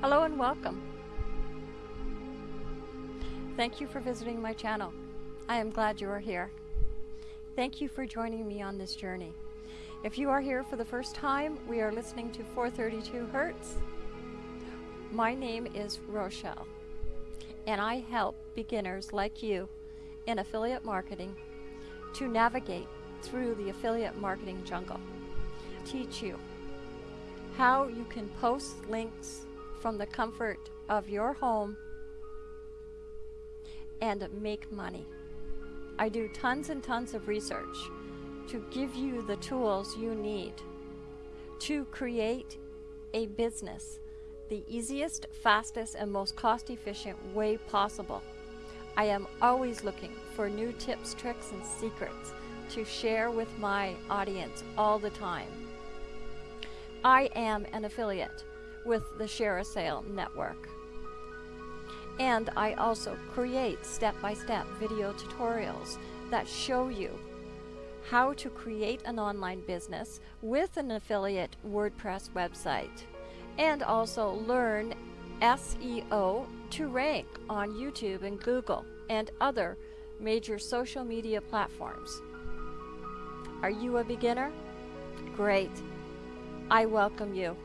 Hello and welcome. Thank you for visiting my channel. I am glad you are here. Thank you for joining me on this journey. If you are here for the first time, we are listening to 432 Hertz. My name is Rochelle, and I help beginners like you in affiliate marketing to navigate through the affiliate marketing jungle. Teach you how you can post links from the comfort of your home and make money. I do tons and tons of research to give you the tools you need to create a business the easiest, fastest, and most cost efficient way possible. I am always looking for new tips, tricks, and secrets to share with my audience all the time. I am an affiliate with the ShareASale network. And I also create step-by-step video tutorials that show you how to create an online business with an affiliate WordPress website and also learn SEO to rank on YouTube and Google and other major social media platforms. Are you a beginner? Great. I welcome you.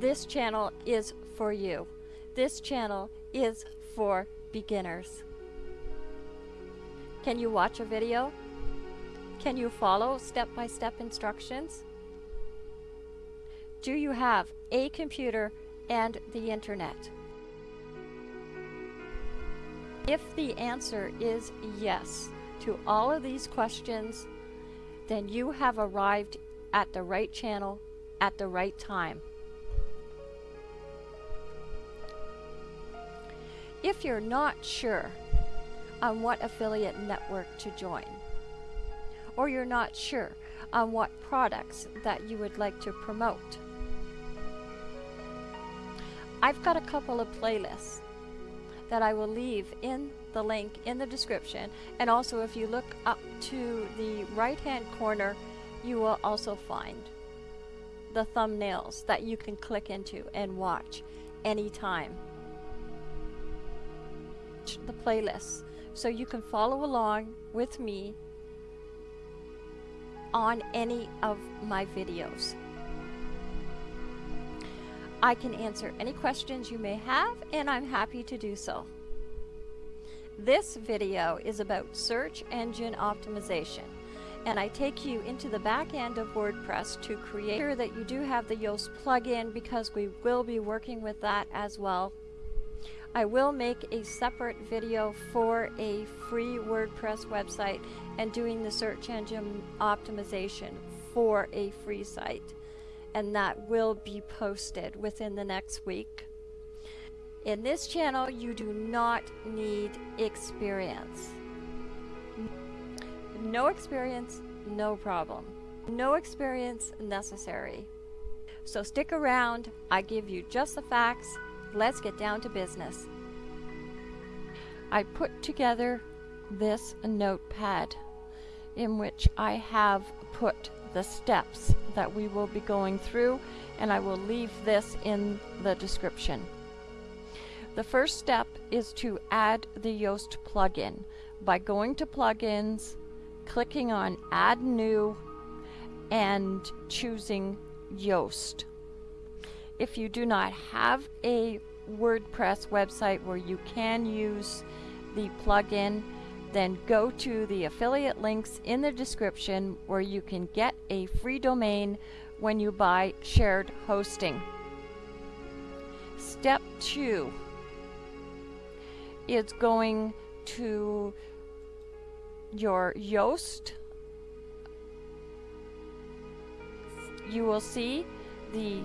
This channel is for you. This channel is for beginners. Can you watch a video? Can you follow step-by-step instructions? Do you have a computer and the internet? If the answer is yes to all of these questions, then you have arrived at the right channel at the right time. If you're not sure on what affiliate network to join, or you're not sure on what products that you would like to promote, I've got a couple of playlists that I will leave in the link in the description and also if you look up to the right hand corner you will also find the thumbnails that you can click into and watch anytime the playlist so you can follow along with me on any of my videos. I can answer any questions you may have and I'm happy to do so. This video is about search engine optimization and I take you into the back end of WordPress to create sure that you do have the Yoast plugin because we will be working with that as well I will make a separate video for a free WordPress website and doing the search engine optimization for a free site. And that will be posted within the next week. In this channel, you do not need experience. No experience, no problem. No experience necessary. So stick around, I give you just the facts let's get down to business. I put together this notepad in which I have put the steps that we will be going through and I will leave this in the description. The first step is to add the Yoast plugin by going to plugins, clicking on add new, and choosing Yoast. If you do not have a WordPress website where you can use the plugin, then go to the affiliate links in the description where you can get a free domain when you buy shared hosting. Step 2 it's going to your Yoast. You will see the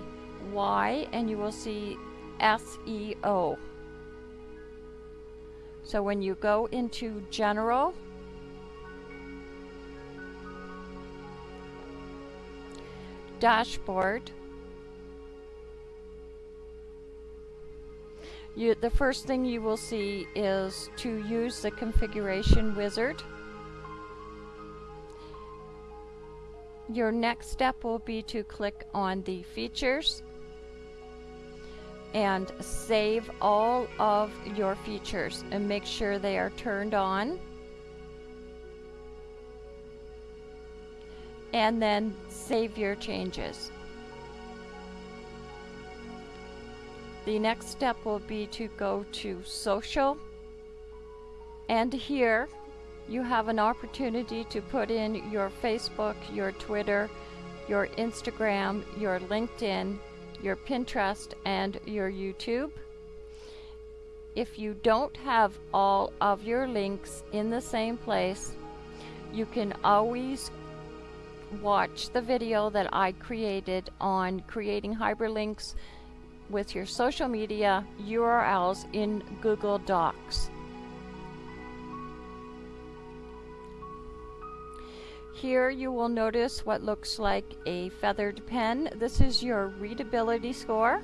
Y and you will see SEO. So when you go into General, Dashboard, you, the first thing you will see is to use the configuration wizard. your next step will be to click on the features and save all of your features and make sure they are turned on. And then save your changes. The next step will be to go to social and here you have an opportunity to put in your Facebook, your Twitter, your Instagram, your LinkedIn, your Pinterest, and your YouTube. If you don't have all of your links in the same place, you can always watch the video that I created on creating hyperlinks with your social media URLs in Google Docs. Here you will notice what looks like a feathered pen. This is your readability score.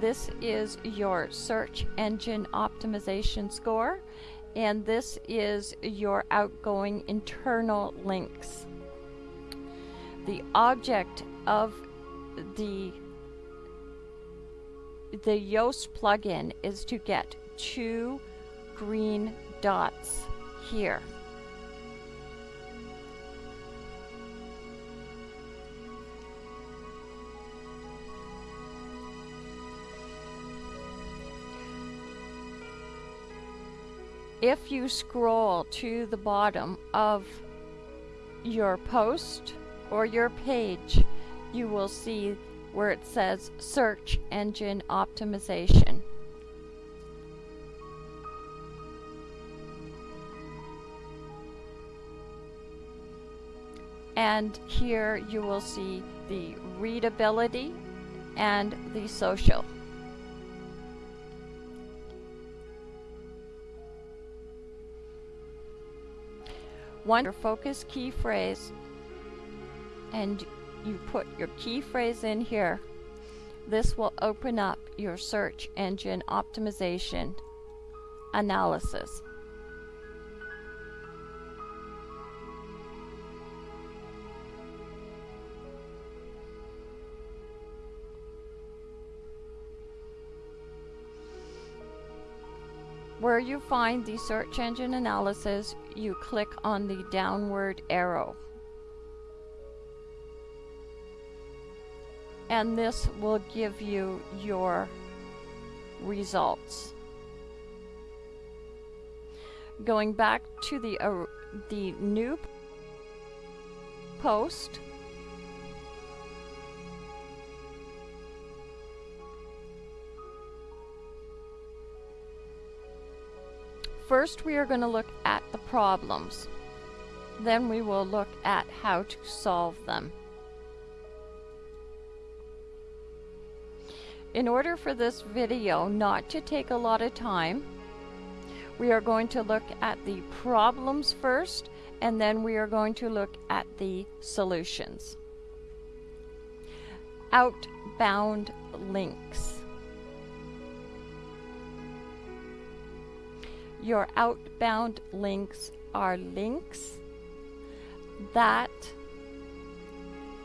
This is your search engine optimization score. And this is your outgoing internal links. The object of the the Yoast plugin is to get two green dots here. if you scroll to the bottom of your post or your page, you will see where it says Search Engine Optimization. And here you will see the readability and the social. one focus key phrase and you put your key phrase in here, this will open up your search engine optimization analysis. Where you find the search engine analysis, you click on the downward arrow. And this will give you your results. Going back to the, uh, the new post, First, we are going to look at the problems. Then we will look at how to solve them. In order for this video not to take a lot of time, we are going to look at the problems first, and then we are going to look at the solutions. Outbound links. Your outbound links are links that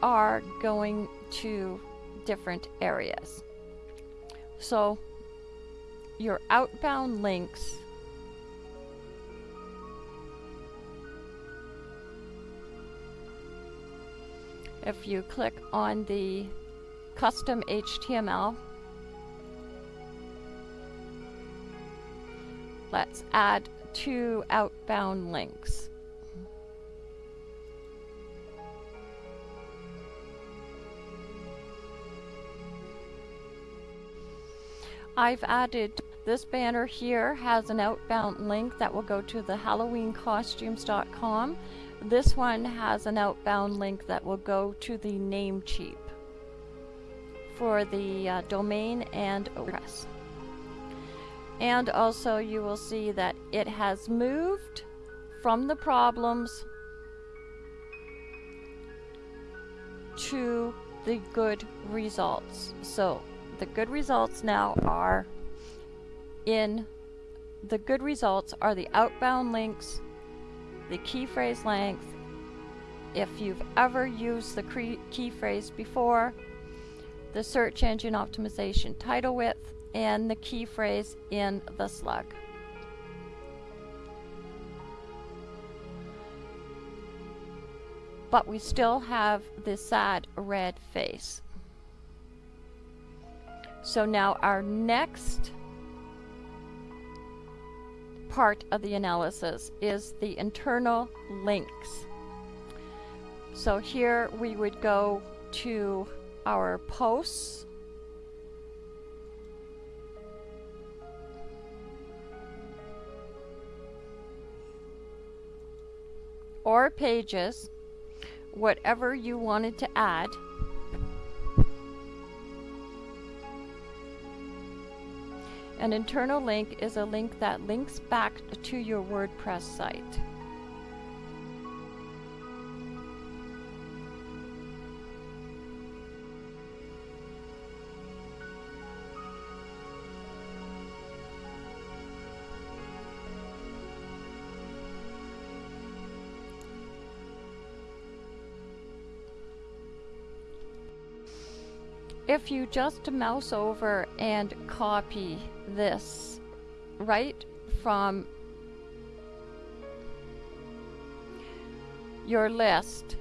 are going to different areas. So your outbound links if you click on the custom HTML Let's add two outbound links. I've added this banner here has an outbound link that will go to the halloweencostumes.com. This one has an outbound link that will go to the Namecheap for the uh, domain and address and also you will see that it has moved from the problems to the good results. So the good results now are in the good results are the outbound links, the key phrase length, if you've ever used the key phrase before, the search engine optimization title width, and the key phrase in the slug. But we still have this sad red face. So now our next part of the analysis is the internal links. So here we would go to our posts. or pages, whatever you wanted to add. An internal link is a link that links back to your WordPress site. If you just mouse over and copy this right from your list,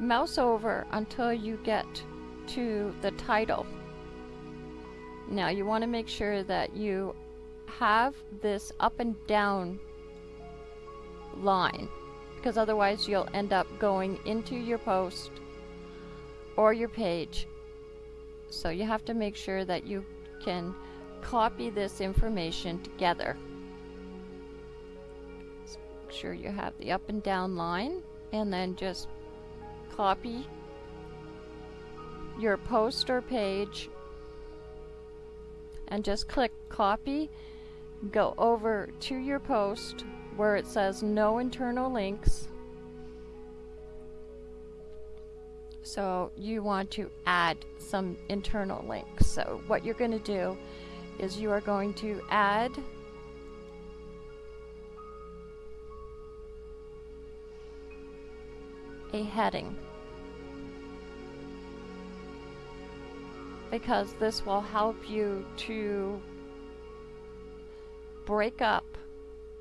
mouse over until you get to the title. Now you want to make sure that you have this up and down line because otherwise you'll end up going into your post or your page. So you have to make sure that you can copy this information together. So make sure you have the up and down line and then just copy your post or page and just click copy go over to your post where it says no internal links. So you want to add some internal links. So what you're going to do is you are going to add a heading. Because this will help you to break up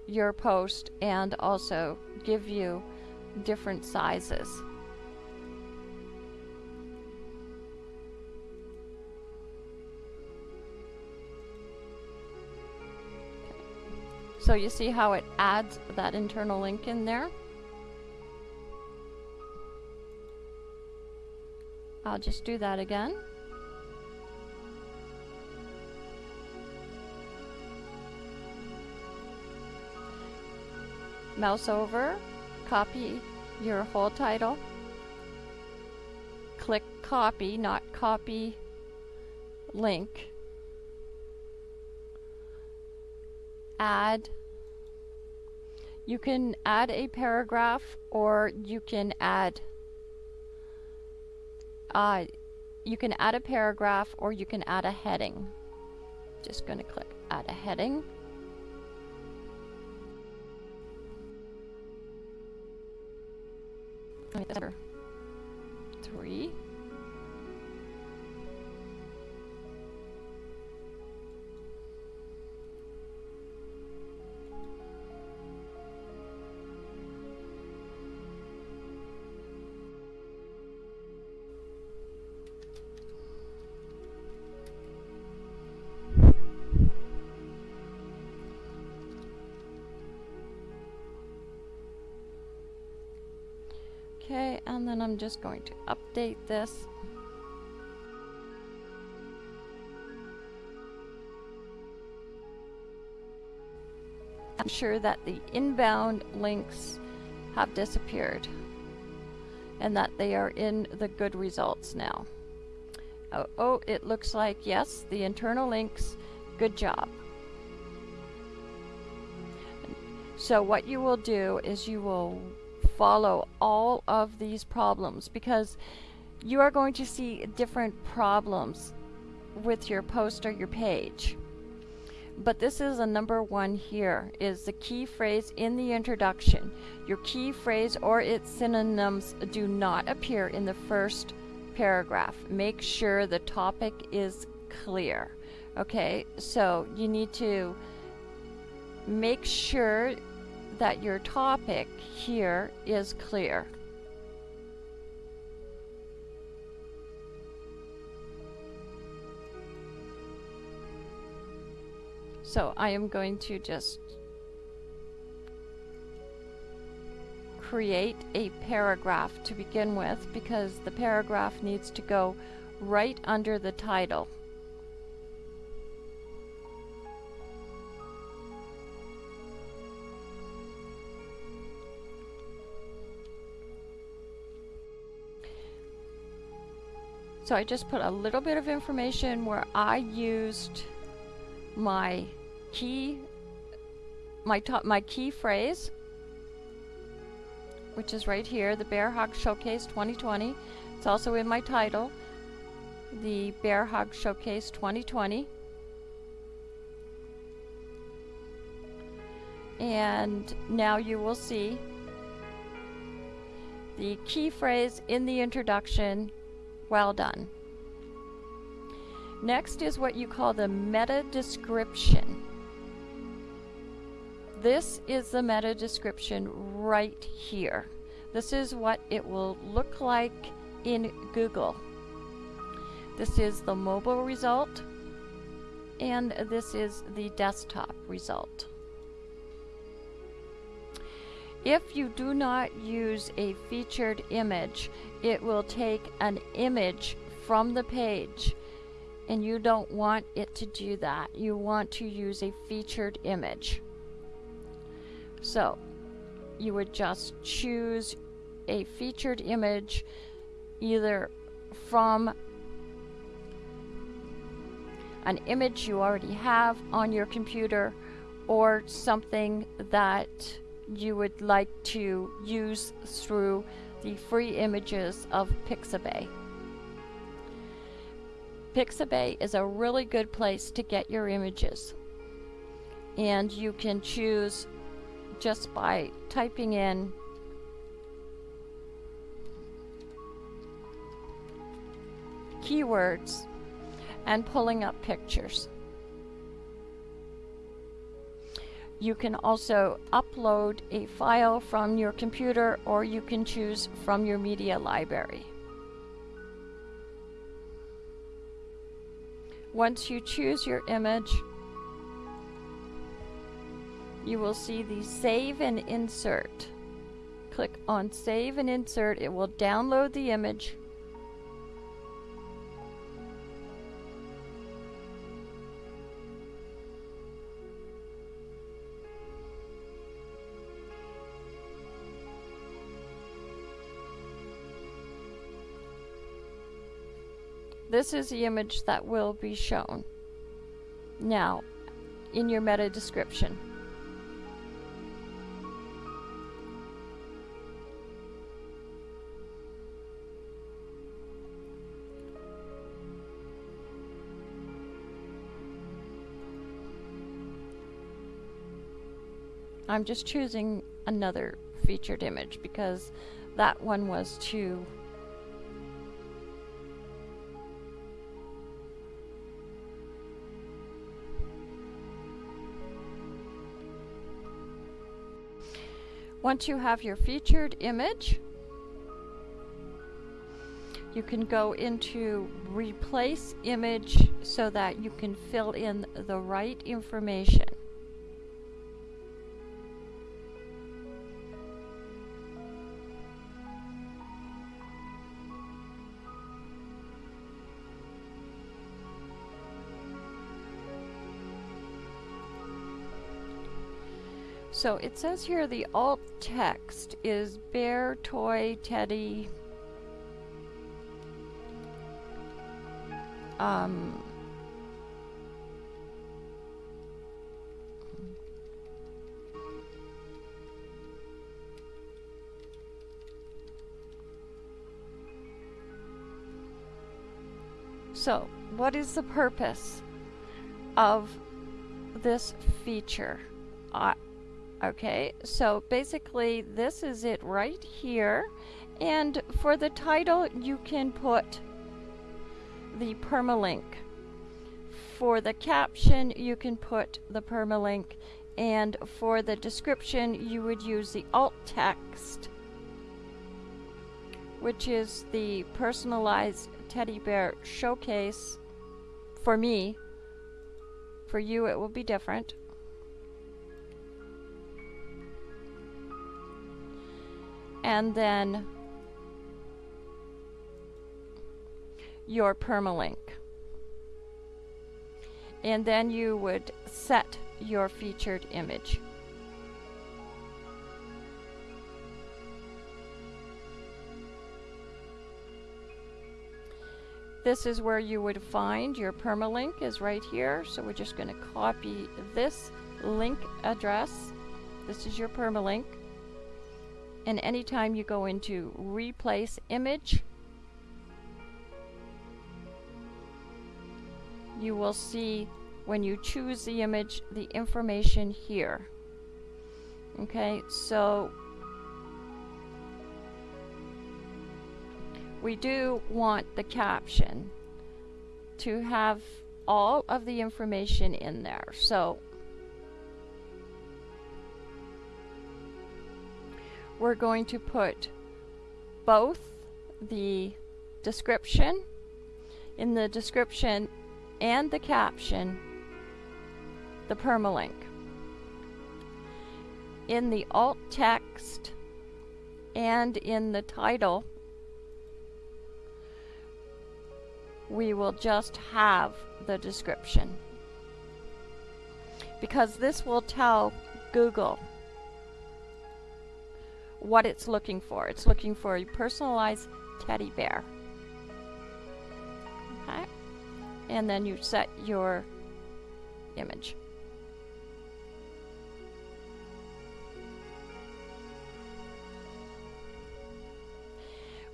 your post and also give you different sizes. So you see how it adds that internal link in there? I'll just do that again. Mouse over, copy your whole title, click copy, not copy link, add, you can add a paragraph or you can add uh, you can add a paragraph or you can add a heading. Just going to click add a heading. Three. I'm just going to update this. I'm sure that the inbound links have disappeared and that they are in the good results now. Oh, oh, it looks like, yes, the internal links, good job. So what you will do is you will follow all of these problems because you are going to see different problems with your post or your page. but this is a number one here is the key phrase in the introduction. Your key phrase or its synonyms do not appear in the first paragraph. Make sure the topic is clear. Okay, so you need to make sure that your topic here is clear. So I am going to just create a paragraph to begin with because the paragraph needs to go right under the title. So I just put a little bit of information where I used my key my top my key phrase which is right here the bear hug showcase 2020 it's also in my title the bear hug showcase 2020 and now you will see the key phrase in the introduction well done next is what you call the meta description this is the meta description right here. This is what it will look like in Google. This is the mobile result and this is the desktop result. If you do not use a featured image, it will take an image from the page and you don't want it to do that. You want to use a featured image. So you would just choose a featured image either from an image you already have on your computer or something that you would like to use through the free images of Pixabay. Pixabay is a really good place to get your images and you can choose just by typing in keywords and pulling up pictures. You can also upload a file from your computer or you can choose from your media library. Once you choose your image, you will see the save and insert. Click on save and insert. It will download the image. This is the image that will be shown now in your meta description. I'm just choosing another featured image because that one was too Once you have your featured image, you can go into replace image so that you can fill in the right information. So it says here the alt text is bear, toy, teddy. Um, so, what is the purpose of this feature. Uh, okay, so basically this is it right here. And for the title, you can put the permalink. For the caption, you can put the permalink. And for the description, you would use the alt text, which is the personalized teddy bear showcase for me. For you, it will be different. And then your permalink. And then you would set your featured image. This is where you would find your permalink is right here. So we're just going to copy this link address. This is your permalink. And anytime you go into replace image, you will see when you choose the image the information here. Okay, so we do want the caption to have all of the information in there. So we're going to put both the description in the description and the caption the permalink. In the alt text and in the title we will just have the description because this will tell Google what it's looking for. It's looking for a personalized teddy bear. Okay? And then you set your image.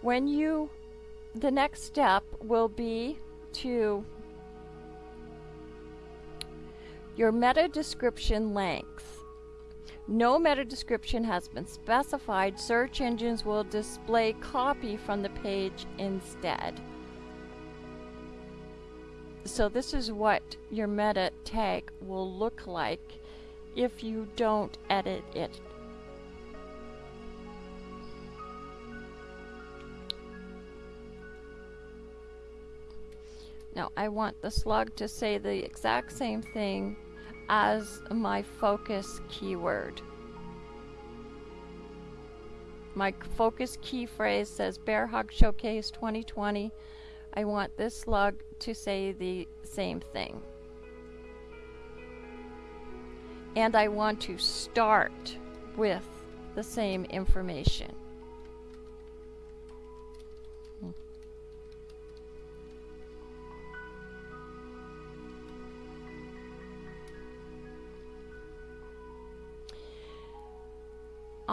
When you the next step will be to your meta description length. No meta description has been specified. Search engines will display copy from the page instead. So this is what your meta tag will look like if you don't edit it Now I want the slug to say the exact same thing as my focus keyword. My focus key phrase says Bear Hug Showcase 2020. I want this slug to say the same thing. And I want to start with the same information.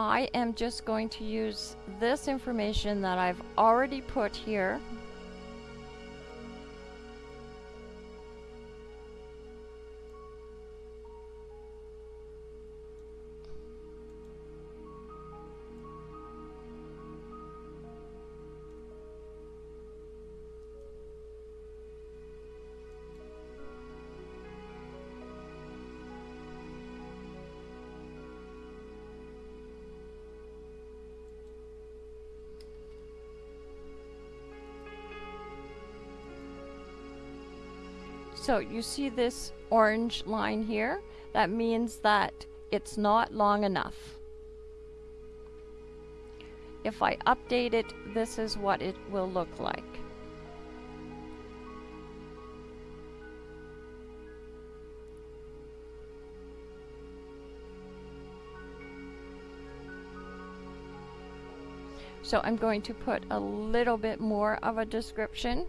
I am just going to use this information that I've already put here So you see this orange line here? That means that it's not long enough. If I update it, this is what it will look like. So I'm going to put a little bit more of a description.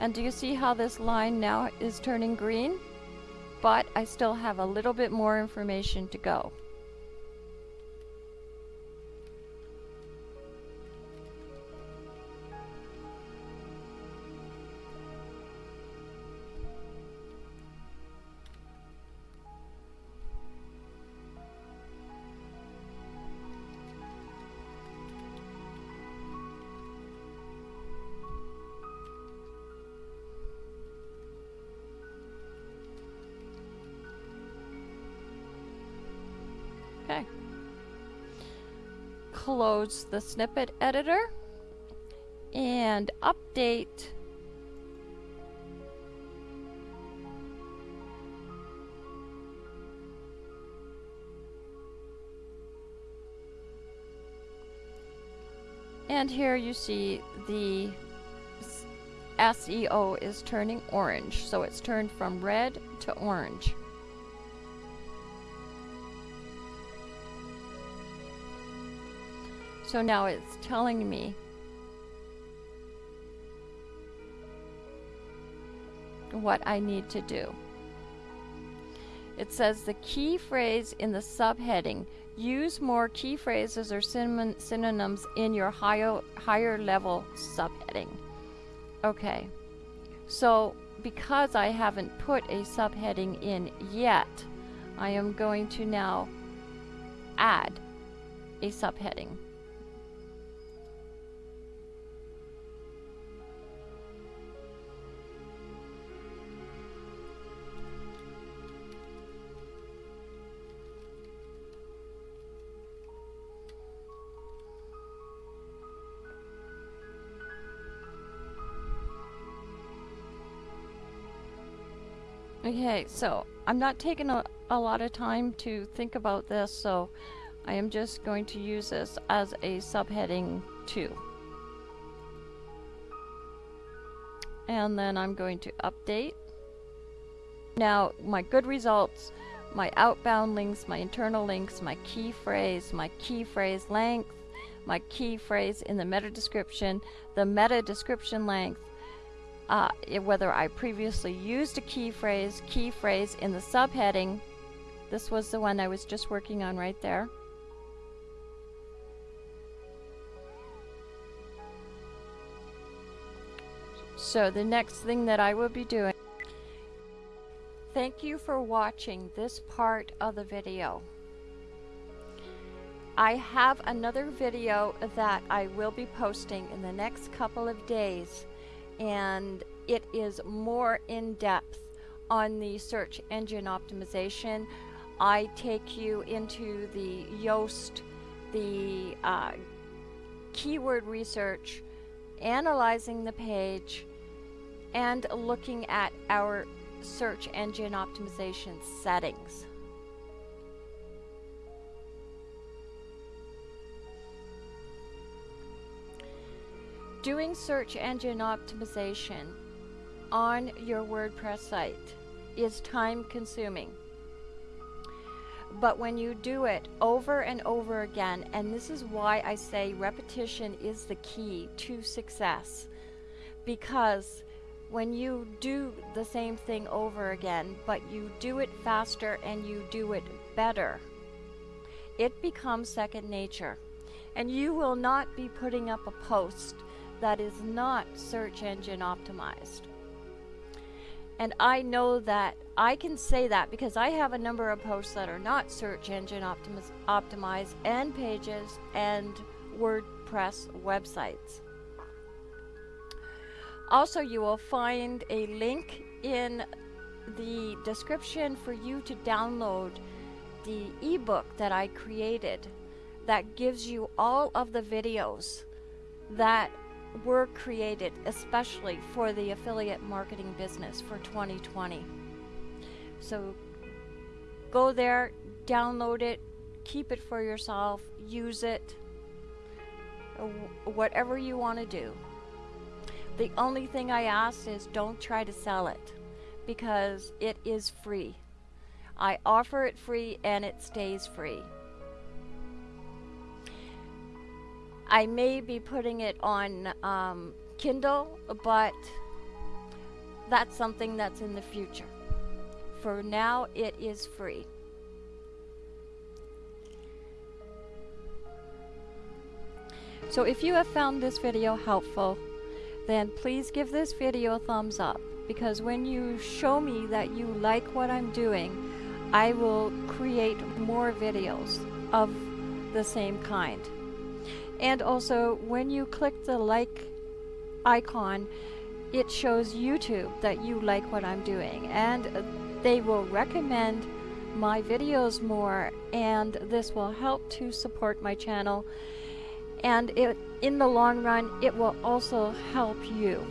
And do you see how this line now is turning green? But I still have a little bit more information to go. Close the snippet editor and update And here you see the SEO is turning orange. So it's turned from red to orange. So now it's telling me what I need to do. It says the key phrase in the subheading. Use more key phrases or synonyms in your higher, higher level subheading. Okay, so because I haven't put a subheading in yet, I am going to now add a subheading. Okay, so I'm not taking a, a lot of time to think about this, so I am just going to use this as a subheading 2. And then I'm going to update. Now, my good results, my outbound links, my internal links, my key phrase, my key phrase length, my key phrase in the meta description, the meta description length, uh, whether I previously used a key phrase, key phrase in the subheading. This was the one I was just working on right there. So the next thing that I will be doing Thank you for watching this part of the video. I have another video that I will be posting in the next couple of days and it is more in depth on the search engine optimization. I take you into the Yoast, the uh, keyword research, analyzing the page, and looking at our search engine optimization settings. Doing search engine optimization on your WordPress site is time consuming. But when you do it over and over again, and this is why I say repetition is the key to success, because when you do the same thing over again, but you do it faster and you do it better, it becomes second nature. And you will not be putting up a post that is not search engine optimized. And I know that I can say that because I have a number of posts that are not search engine optimiz optimized and pages and WordPress websites. Also, you will find a link in the description for you to download the ebook that I created that gives you all of the videos that were created especially for the affiliate marketing business for 2020. So go there, download it, keep it for yourself, use it, uh, whatever you want to do. The only thing I ask is don't try to sell it because it is free. I offer it free and it stays free. I may be putting it on um, Kindle, but that's something that's in the future. For now, it is free. So if you have found this video helpful, then please give this video a thumbs up because when you show me that you like what I'm doing, I will create more videos of the same kind. And also, when you click the like icon, it shows YouTube that you like what I'm doing and they will recommend my videos more and this will help to support my channel and it in the long run it will also help you.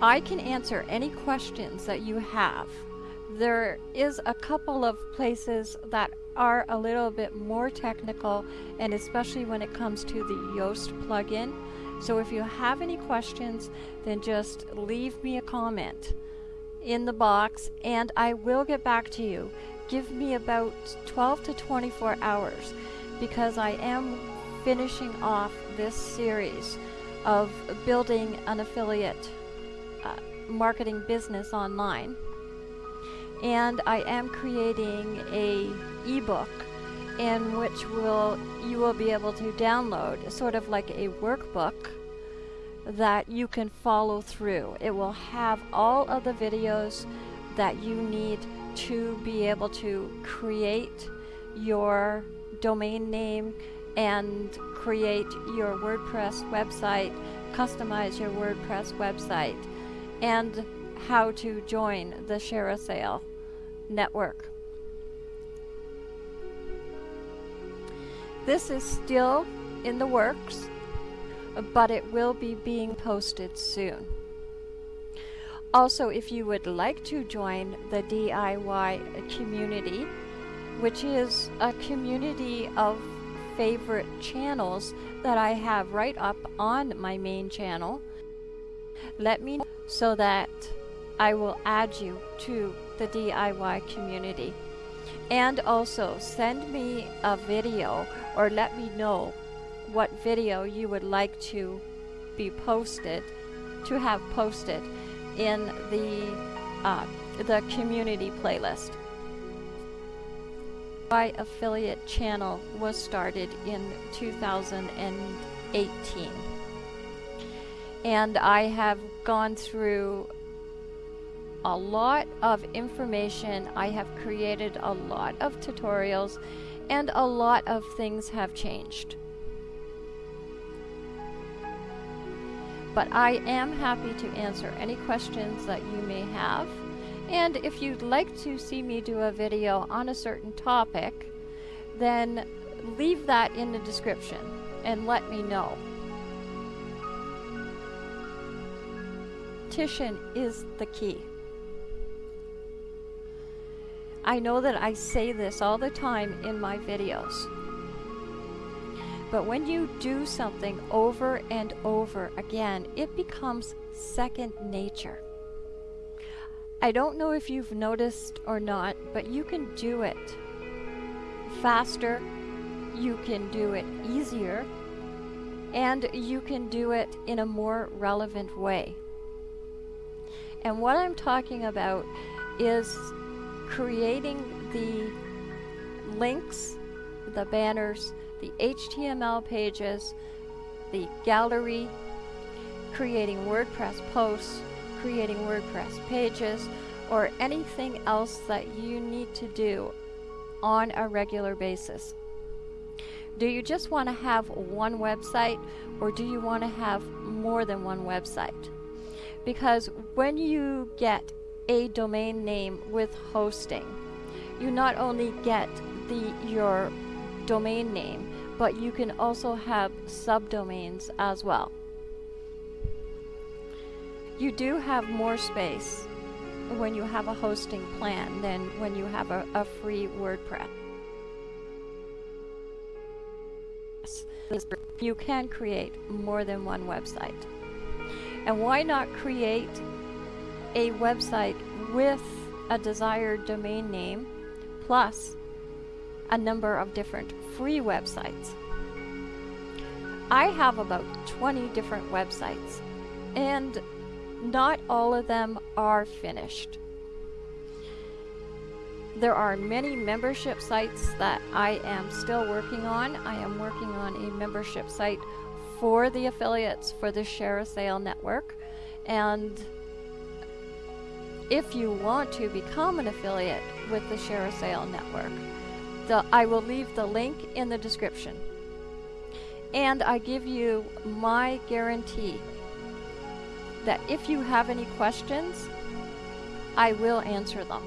I can answer any questions that you have. There is a couple of places that are a little bit more technical and especially when it comes to the Yoast plugin. So if you have any questions then just leave me a comment in the box and I will get back to you. Give me about 12 to 24 hours because I am finishing off this series of building an affiliate uh, marketing business online and I am creating a ebook in which will you will be able to download sort of like a workbook that you can follow through. It will have all of the videos that you need to be able to create your domain name and create your WordPress website, customize your WordPress website, and how to join the ShareASale network. This is still in the works, but it will be being posted soon. Also, if you would like to join the DIY community, which is a community of favorite channels that I have right up on my main channel, let me know so that I will add you to the DIY community. And also send me a video or let me know what video you would like to be posted, to have posted in the, uh, the community playlist. My affiliate channel was started in 2018 and I have gone through a lot of information. I have created a lot of tutorials and a lot of things have changed. But I am happy to answer any questions that you may have. And if you'd like to see me do a video on a certain topic, then leave that in the description and let me know. Titian is the key. I know that I say this all the time in my videos. But when you do something over and over again, it becomes second nature. I don't know if you've noticed or not, but you can do it faster, you can do it easier, and you can do it in a more relevant way. And what I'm talking about is creating the links, the banners, the HTML pages, the gallery, creating WordPress posts, creating WordPress pages, or anything else that you need to do on a regular basis. Do you just want to have one website or do you want to have more than one website? Because when you get a domain name with hosting. You not only get the your domain name, but you can also have subdomains as well. You do have more space when you have a hosting plan than when you have a, a free WordPress. You can create more than one website. And why not create a website with a desired domain name plus a number of different free websites. I have about 20 different websites and not all of them are finished. There are many membership sites that I am still working on. I am working on a membership site for the affiliates for the ShareASale network. And if you want to become an affiliate with the ShareASale network, the, I will leave the link in the description. And I give you my guarantee that if you have any questions, I will answer them.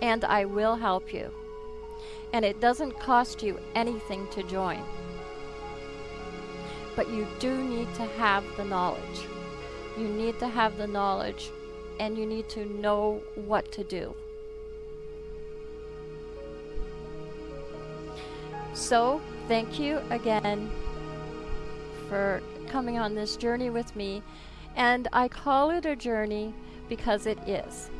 And I will help you. And it doesn't cost you anything to join. But you do need to have the knowledge. You need to have the knowledge and you need to know what to do. So, thank you again for coming on this journey with me. And I call it a journey because it is.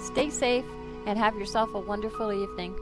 Stay safe and have yourself a wonderful evening.